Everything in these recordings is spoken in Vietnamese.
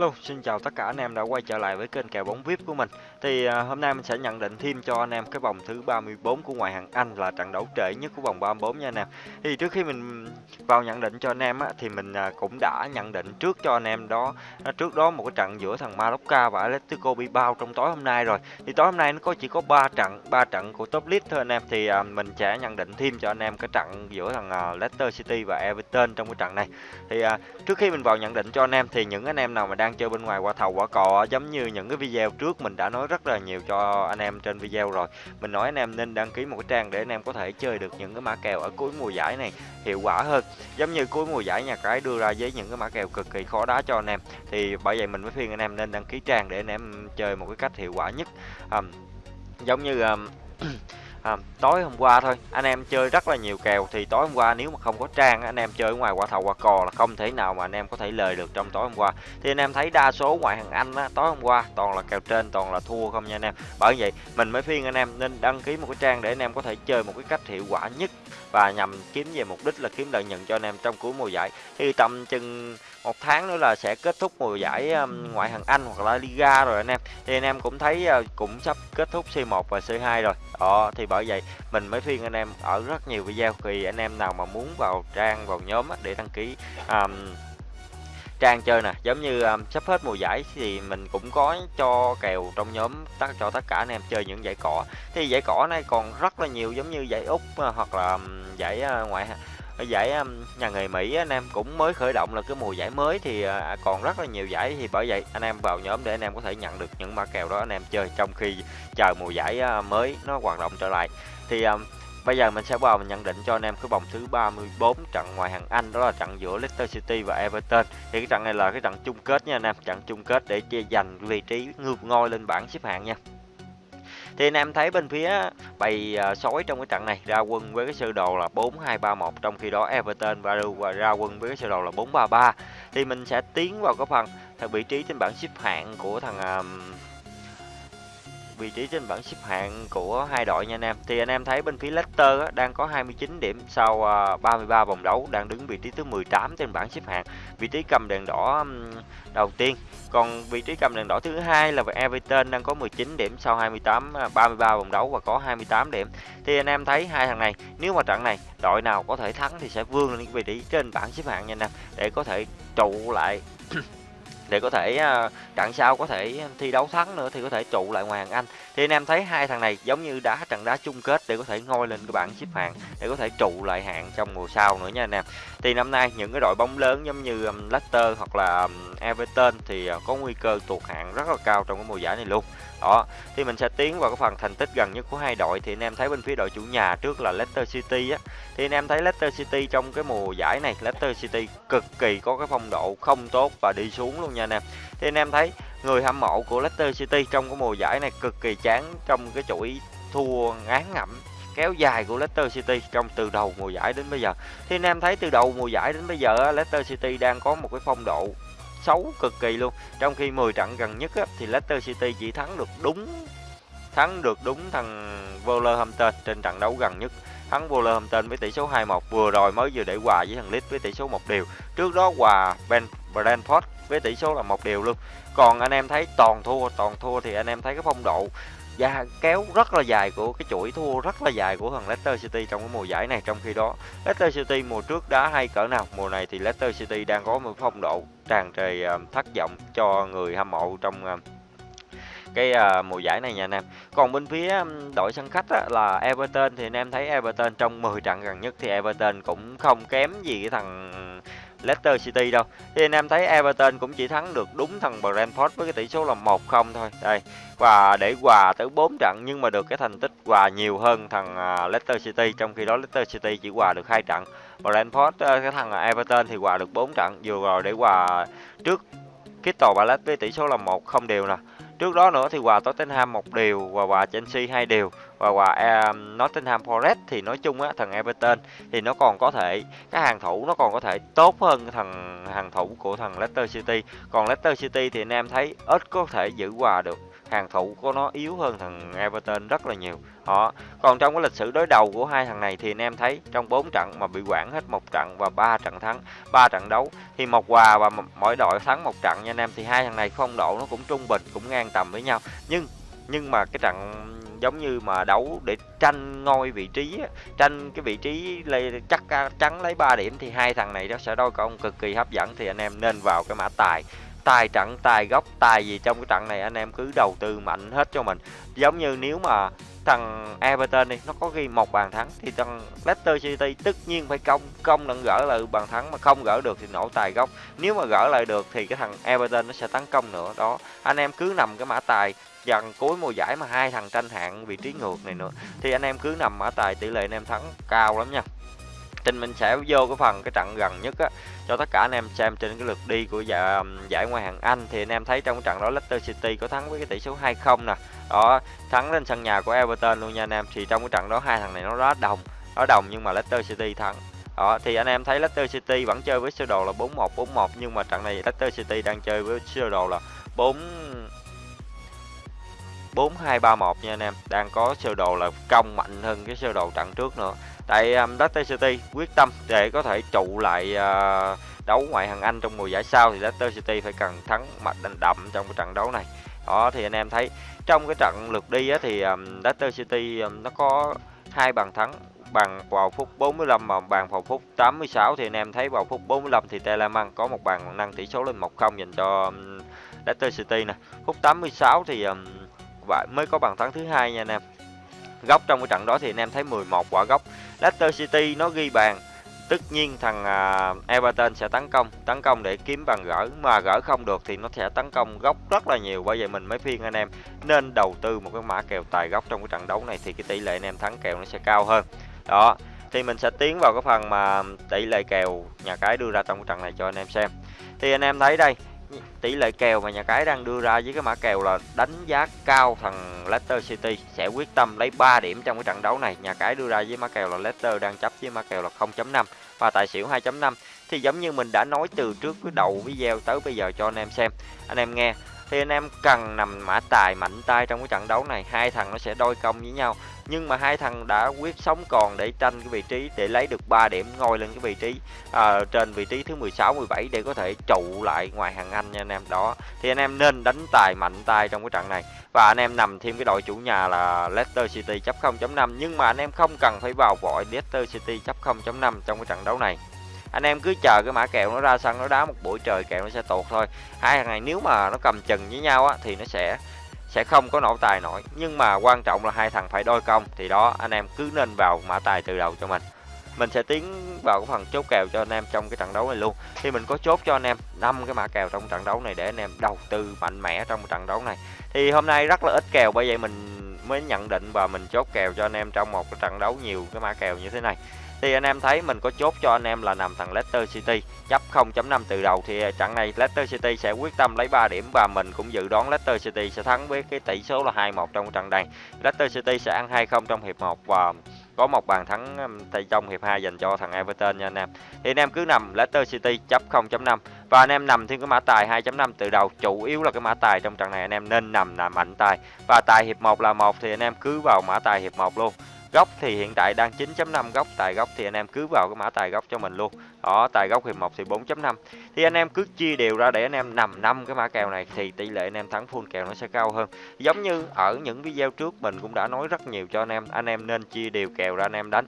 Hello, xin chào tất cả anh em đã quay trở lại với kênh kèo bóng VIP của mình. Thì à, hôm nay mình sẽ nhận định thêm cho anh em cái vòng thứ 34 của ngoại hạng Anh là trận đấu trễ nhất của vòng 34 nha anh em. Thì trước khi mình vào nhận định cho anh em á, thì mình à, cũng đã nhận định trước cho anh em đó à, trước đó một cái trận giữa thằng Mallorca và Atletico Bilbao trong tối hôm nay rồi. Thì tối hôm nay nó có chỉ có 3 trận, 3 trận của top league thôi anh em. Thì à, mình sẽ nhận định thêm cho anh em cái trận giữa thằng à, Leicester City và Everton trong cái trận này. Thì à, trước khi mình vào nhận định cho anh em thì những anh em nào mà đang chơi bên ngoài qua thầu quả cò giống như những cái video trước mình đã nói rất là nhiều cho anh em trên video rồi. Mình nói anh em nên đăng ký một cái trang để anh em có thể chơi được những cái mã kèo ở cuối mùa giải này hiệu quả hơn. Giống như cuối mùa giải nhà cái đưa ra với những cái mã kèo cực kỳ khó đá cho anh em. Thì bởi vậy mình mới khuyên anh em nên đăng ký trang để anh em chơi một cái cách hiệu quả nhất. Um, giống như um, à, tối hôm qua thôi. Anh em chơi rất là nhiều kèo. Thì tối hôm qua nếu mà không có trang anh em chơi ngoài qua thầu qua cò là không thể nào mà anh em có thể lời được trong tối hôm qua. Thì anh em thấy đa số ngoại hạng anh á, tối hôm qua toàn là kèo trên toàn là thua không nha anh em. Bởi vậy mình mới khuyên anh em nên đăng ký một cái trang để anh em có thể chơi một cái cách hiệu quả nhất và nhằm kiếm về mục đích là kiếm lợi nhuận cho anh em trong cuối mùa giải. Thì tầm chừng một tháng nữa là sẽ kết thúc mùa giải ngoại hạng Anh hoặc là Liga rồi anh em. Thì anh em cũng thấy ờ, cũng sắp kết thúc C1 và C2 rồi. Đó thì bởi vậy mình mới khuyên anh em ở rất nhiều video thì anh em nào mà muốn vào trang vào nhóm để đăng ký um, trang chơi nè. Giống như um, sắp hết mùa giải thì mình cũng có cho kèo trong nhóm tất cho tất cả anh em chơi những giải cỏ thì giải cỏ này còn rất là nhiều giống như giải úc uh, hoặc là um, giải uh, ngoại ở giải nhà nghề Mỹ anh em cũng mới khởi động là cái mùa giải mới thì à, à, còn rất là nhiều giải thì bởi vậy anh em vào nhóm để anh em có thể nhận được những mã kèo đó anh em chơi trong khi chờ mùa giải à, mới nó hoạt động trở lại thì Bây giờ mình sẽ vào mình nhận định cho anh em cái vòng thứ 34 trận ngoài hàng Anh đó là trận giữa Leicester City và Everton. Thì cái trận này là cái trận chung kết nha anh em, trận chung kết để chia giành vị trí ngược ngôi lên bảng xếp hạng nha. Thì anh em thấy bên phía bày à, sói trong cái trận này ra quân với cái sơ đồ là 4-2-3-1 trong khi đó Everton và ra quân với cái sơ đồ là 4-3-3. Thì mình sẽ tiến vào cái phần vị trí trên bảng xếp hạng của thằng à, vị trí trên bảng xếp hạng của hai đội nha anh em. Thì anh em thấy bên phía Leicester á, đang có 29 điểm sau à, uh, 33 vòng đấu, đang đứng vị trí thứ 18 trên bảng xếp hạng. Vị trí cầm đèn đỏ um, đầu tiên. Còn vị trí cầm đèn đỏ thứ hai là Everton đang có 19 điểm sau 28 33 à, vòng đấu và có 28 điểm. Thì anh em thấy hai thằng này, nếu mà trận này đội nào có thể thắng thì sẽ vươn lên vị trí trên bảng xếp hạng nha anh em để có thể trụ lại để có thể à, uh, trận sau có thể thi đấu thắng nữa thì có thể trụ lại ngoài hàng Anh. Thì anh em thấy hai thằng này giống như đá trận đá chung kết để có thể ngôi lên cái bảng xếp hạng để có thể trụ lại hạng trong mùa sau nữa nha anh em. Thì năm nay những cái đội bóng lớn giống như um, Leicester hoặc là um, Everton thì uh, có nguy cơ tụt hạng rất là cao trong cái mùa giải này luôn đó, thì mình sẽ tiến vào cái phần thành tích gần nhất của hai đội. Thì anh em thấy bên phía đội chủ nhà trước là Leicester City á. Thì anh em thấy Leicester City trong cái mùa giải này, Leicester City cực kỳ có cái phong độ không tốt và đi xuống luôn nha anh em. Thì anh em thấy người hâm mộ của Leicester City trong cái mùa giải này cực kỳ chán trong cái chuỗi thua ngán ngẩm kéo dài của Leicester City trong từ đầu mùa giải đến bây giờ. Thì anh em thấy từ đầu mùa giải đến bây giờ Leicester City đang có một cái phong độ xấu cực kỳ luôn. Trong khi 10 trận gần nhất á, thì Leicester City chỉ thắng được đúng thắng được đúng thằng Wolverhampton trên trận đấu gần nhất. Thắng Wolverhampton với tỷ số 2-1 vừa rồi mới vừa để hòa với thằng Leeds với tỷ số một điều trước đó hòa Ben Brentford với tỷ số là một điều luôn. Còn anh em thấy toàn thua toàn thua thì anh em thấy cái phong độ và kéo rất là dài của cái chuỗi thua rất là dài của thằng Leicester City trong cái mùa giải này. Trong khi đó Leicester City mùa trước đã hay cỡ nào mùa này thì Leicester City đang có một phong độ tràn trề ờ, thất vọng cho người hâm mộ trong ờ, cái uh, mùa giải này nha anh em. Còn bên phía đội sân khách á, là Everton thì anh em thấy Everton trong 10 trận gần nhất thì Everton cũng không kém gì cái thằng Leicester City đâu. Thì anh em thấy Everton cũng chỉ thắng được đúng thằng Brentford với cái tỷ số là 1-0 thôi. Đây. Và để hòa tới 4 trận nhưng mà được cái thành tích hòa nhiều hơn thằng à, Leicester City trong khi đó Leicester City chỉ hòa được hai trận. Brentford à, cái thằng à, Everton thì hòa được 4 trận vừa rồi để hòa trước Crystal Palace với tỷ số là 1 không đều nè. Trước đó nữa thì hòa Tottenham một điều và hòa Chelsea hai điều và hòa um, à, Nottingham Forest thì nói chung á thằng Everton thì nó còn có thể cái hàng thủ nó còn có thể tốt hơn thằng hàng thủ của thằng Leicester City. Còn Leicester City thì anh em thấy ít có thể giữ hòa được hàng thủ của nó yếu hơn thằng Everton rất là nhiều. Họ còn trong cái lịch sử đối đầu của hai thằng này thì anh em thấy trong 4 trận mà bị quản hết một trận và ba trận thắng ba trận đấu thì một hòa và mỗi đội thắng một trận nha anh em thì hai thằng này phong độ nó cũng trung bình cũng ngang tầm với nhau. Nhưng nhưng mà cái trận giống như mà đấu để tranh ngôi vị trí tranh cái vị trí lấy, chắc à, chắn lấy 3 điểm thì hai thằng này nó sẽ đôi công cực kỳ hấp dẫn thì anh em nên vào cái mã tài tài trận, tài gốc, tài gì trong cái trận này anh em cứ đầu tư mạnh hết cho mình. Giống như nếu mà thằng Everton đi, nó có ghi một bàn thắng thì thằng Leicester City tất nhiên phải công công lần gỡ lại bàn thắng mà không gỡ được thì nổ tài gốc. Nếu mà gỡ lại được thì cái thằng Everton nó sẽ tấn công nữa. Đó, anh em cứ nằm cái mã tài dần cuối mùa giải mà hai thằng tranh hạng vị trí ngược này nữa, thì anh em cứ nằm mã tài tỷ lệ anh em thắng cao lắm nha. Tin mình sẽ vô cái phần cái trận gần nhất á cho tất cả anh em xem trên cái lượt đi của giải, giải ngoại hạng Anh thì anh em thấy trong cái trận đó Leicester City có thắng với cái tỷ số 2-0 nè. Đó, thắng lên sân nhà của Everton luôn nha anh em. Thì trong cái trận đó hai thằng này nó rất đồng, nó đồng nhưng mà Leicester City thắng. Đó, thì anh em thấy Leicester City vẫn chơi với sơ đồ là 4-1 4-1 nhưng mà trận này Leicester City đang chơi với sơ đồ là 4 4-2-3-1 nha anh em. Đang có sơ đồ là công mạnh hơn cái sơ đồ trận trước nữa tại um, Leicester City quyết tâm để có thể trụ lại uh, đấu ngoại hạng Anh trong mùa giải sau thì Leicester City phải cần thắng mặt đành đậm trong cái trận đấu này. Đó thì anh em thấy trong cái trận lượt đi á, thì um, Leicester City um, nó có hai bàn thắng bàn vào phút 45 và bàn vào phút 86 thì anh em thấy vào phút 45 thì Telemann có một bàn nâng tỷ số lên 1-0 dành cho um, Leicester City nè. Phút 86 thì um, mới có bàn thắng thứ hai nha anh em. Góc trong cái trận đó thì anh em thấy 11 quả góc. Leicester City nó ghi bàn. Tất nhiên thằng uh, Everton sẽ tấn công. Tấn công để kiếm bàn gỡ. Mà gỡ không được thì nó sẽ tấn công góc rất là nhiều. Bởi vậy mình mới phiên anh em nên đầu tư một cái mã kèo tài góc trong cái trận đấu này thì cái tỷ lệ anh em thắng kèo nó sẽ cao hơn. Đó thì mình sẽ tiến vào cái phần mà tỷ lệ kèo nhà cái đưa ra trong cái trận này cho anh em xem. Thì anh em thấy đây tỷ lệ kèo mà nhà cái đang đưa ra với cái mã kèo là đánh giá cao thằng Leicester City sẽ quyết tâm lấy 3 điểm trong cái trận đấu này. Nhà cái đưa ra với mã kèo là Leicester đang chấp với mã kèo là 0.5 và tài xỉu 2.5. Thì giống như mình đã nói từ trước cái đầu video tới bây giờ cho anh em xem. Anh em nghe thì anh em cần nằm mã tài mạnh tay trong cái trận đấu này hai thằng nó sẽ đôi công với nhau. Nhưng mà hai thằng đã quyết sống còn để tranh cái vị trí để lấy được 3 điểm ngồi lên cái vị trí à, trên vị trí thứ 16 17 để có thể trụ lại ngoài hàng Anh nha anh em. Đó thì anh em nên đánh tài mạnh tay trong cái trận này. Và anh em nằm thêm cái đội chủ nhà là Leicester City chấp 0.5 nhưng mà anh em không cần phải vào vội Leicester City chấp 0.5 trong cái trận đấu này anh em cứ chờ cái mã kèo nó ra sân, nó đá một buổi trời, kèo nó sẽ tuột thôi. Hai thằng này nếu mà nó cầm chừng với nhau á, thì nó sẽ sẽ không có nổ tài nổi. Nhưng mà quan trọng là hai thằng phải đôi công, thì đó, anh em cứ nên vào mã tài từ đầu cho mình. Mình sẽ tiến vào cái phần chốt kèo cho anh em trong cái trận đấu này luôn. Thì mình có chốt cho anh em năm cái mã kèo trong trận đấu này để anh em đầu tư mạnh mẽ trong trận đấu này. Thì hôm nay rất là ít kèo, bởi vậy mình mới nhận định và mình chốt kèo cho anh em trong một cái trận đấu nhiều cái mã kèo như thế này thì anh em thấy mình có chốt cho anh em là nằm thằng Leicester City chấp 0.5 từ đầu thì trận này Leicester City sẽ quyết tâm lấy 3 điểm và mình cũng dự đoán Leicester City sẽ thắng với cái tỷ số là 2-1 trong trận này. Leicester City sẽ ăn 2-0 trong hiệp 1 và có một bàn thắng um, tại trong hiệp 2 dành cho thằng Everton nha anh em. Thì anh em cứ nằm Leicester City chấp 0.5 và anh em nằm thêm cái mã tài 2.5 từ đầu, chủ yếu là cái mã tài trong trận này anh em nên nằm là mạnh tài. Và tài hiệp 1 là một thì anh em cứ vào mã tài hiệp 1 luôn góc thì hiện tại đang 9.5 góc tài góc thì anh em cứ vào cái mã tài góc cho mình luôn. Đó, tài góc hiệp 1 thì 4.5 thì anh em cứ chia đều ra để anh em nằm năm cái mã kèo này thì tỷ lệ anh em thắng full kèo nó sẽ cao hơn. Giống như ở những video trước mình cũng đã nói rất nhiều cho anh em anh em nên chia đều kèo ra anh em đánh.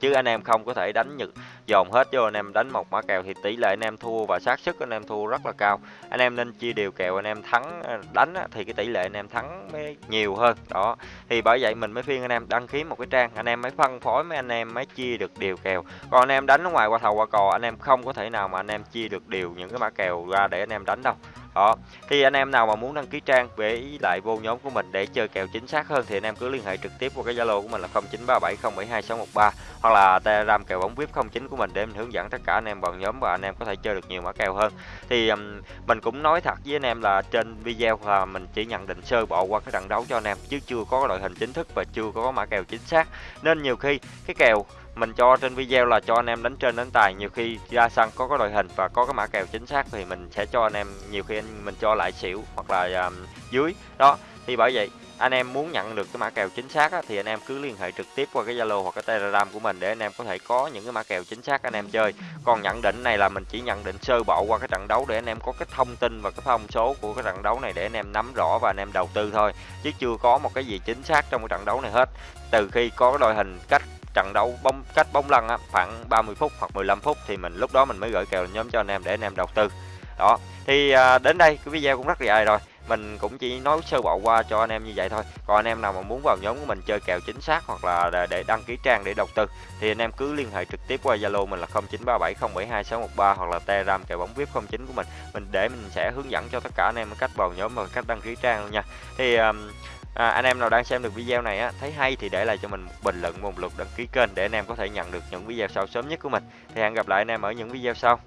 Chứ anh em không có thể đánh những dồn hết vô anh em đánh một mã kèo thì tỷ lệ anh em thua và xác suất anh em thua rất là cao anh em nên chia đều kèo anh em thắng đánh thì cái tỷ lệ anh em thắng mới nhiều hơn đó thì bởi vậy mình mới khuyên anh em đăng ký một cái trang anh em mới phân phối mấy anh em mới chia được đều kèo còn anh em đánh ở ngoài qua thầu qua cò anh em không có thể nào mà anh em chia được đều những cái mã kèo ra để anh em đánh đâu đó thì anh em nào mà muốn đăng ký trang về lại vô nhóm của mình để chơi kèo chính xác hơn thì anh em cứ liên hệ trực tiếp qua cái zalo của mình là 0937072613 hoặc là telegram kèo bóng vip 09 của mình mình để mình hướng dẫn tất cả anh em vào nhóm và anh em có thể chơi được nhiều mã kèo hơn. Thì um, mình cũng nói thật với anh em là trên video là mình chỉ nhận định sơ bộ qua cái trận đấu cho anh em chứ chưa có đội hình chính thức và chưa có mã kèo chính xác. Nên nhiều khi cái kèo mình cho trên video là cho anh em đánh trên đánh tài nhiều khi ra sân có cái đội hình và có cái mã kèo chính xác thì mình sẽ cho anh em nhiều khi anh mình cho lại xỉu hoặc là um, dưới. Đó thì bởi vậy anh em muốn nhận được cái mã kèo chính xác á, thì anh em cứ liên hệ trực tiếp qua cái Zalo hoặc cái Telegram của mình để anh em có thể có những cái mã kèo chính xác anh em chơi. Còn nhận định này là mình chỉ nhận định sơ bộ qua cái trận đấu để anh em có cái thông tin và cái thông số của cái trận đấu này để anh em nắm rõ và anh em đầu tư thôi. Chứ chưa có một cái gì chính xác trong cái trận đấu này hết. Từ khi có cái đội hình cách trận đấu bóng cách bóng lăn á, khoảng 30 phút hoặc 15 phút thì mình lúc đó mình mới gửi kèo nhóm cho anh em để anh em đầu tư. Đó. Thì à, đến đây cái video cũng rất là dài rồi mình cũng chỉ nói sơ bộ qua cho anh em như vậy thôi. Còn anh em nào mà muốn vào nhóm của mình chơi kèo chính xác hoặc là để đăng ký trang để đầu tư thì anh em cứ liên hệ trực tiếp qua zalo mình là 0937072613 hoặc là telegram kèo bóng vip 09 của mình. Mình để mình sẽ hướng dẫn cho tất cả anh em cách vào nhóm và cách đăng ký trang luôn nha. Thì um, À, anh em nào đang xem được video này á thấy hay thì để lại cho mình một bình luận một lượt đăng ký kênh để anh em có thể nhận được những video sau sớm nhất của mình. Thì hẹn gặp lại anh em ở những video sau.